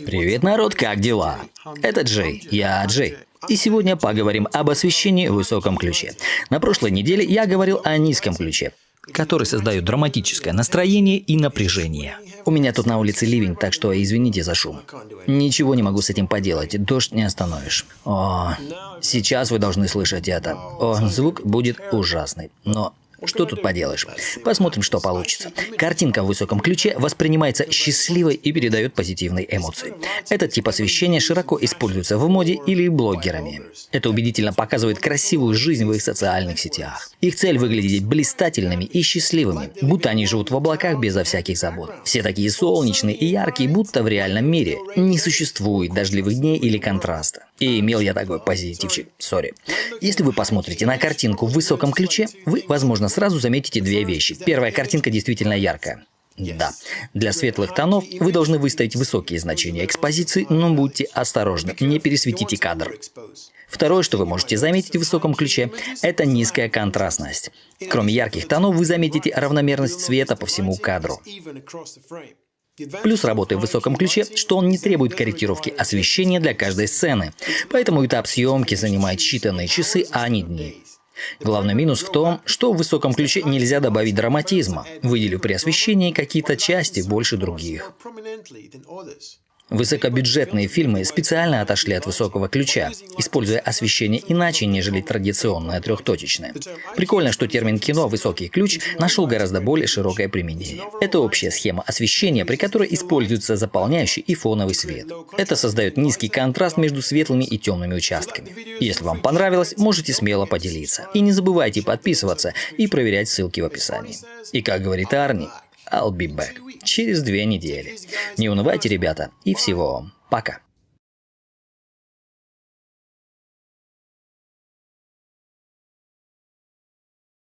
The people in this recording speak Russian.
Привет, народ, как дела? Это Джей, я Джей. И сегодня поговорим об освещении в высоком ключе. На прошлой неделе я говорил о низком ключе, который создает драматическое настроение и напряжение. У меня тут на улице ливень, так что извините за шум. Ничего не могу с этим поделать, дождь не остановишь. О, сейчас вы должны слышать это. О, звук будет ужасный, но что тут поделаешь? Посмотрим, что получится. Картинка в высоком ключе воспринимается счастливой и передает позитивные эмоции. Этот тип освещения широко используется в моде или блогерами. Это убедительно показывает красивую жизнь в их социальных сетях. Их цель выглядеть блистательными и счастливыми, будто они живут в облаках безо всяких забот. Все такие солнечные и яркие, будто в реальном мире. Не существует дождливых дней или контраста. И имел я такой позитивчик, сори. Если вы посмотрите на картинку в высоком ключе, вы, возможно, сразу заметите две вещи. Первая картинка действительно яркая. Да, для светлых тонов вы должны выставить высокие значения экспозиции, но будьте осторожны, не пересветите кадр. Второе, что вы можете заметить в высоком ключе, это низкая контрастность. Кроме ярких тонов, вы заметите равномерность света по всему кадру. Плюс работы в высоком ключе, что он не требует корректировки освещения для каждой сцены, поэтому этап съемки занимает считанные часы, а не дни. Главный минус в том, что в высоком ключе нельзя добавить драматизма, выделив при освещении какие-то части больше других. Высокобюджетные фильмы специально отошли от высокого ключа, используя освещение иначе, нежели традиционное трехточечное. Прикольно, что термин «кино» «высокий ключ» нашел гораздо более широкое применение. Это общая схема освещения, при которой используется заполняющий и фоновый свет. Это создает низкий контраст между светлыми и темными участками. Если вам понравилось, можете смело поделиться. И не забывайте подписываться и проверять ссылки в описании. И как говорит Арни, I'll be back через две недели. Не унывайте, ребята, и всего вам. Пока.